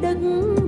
đứng.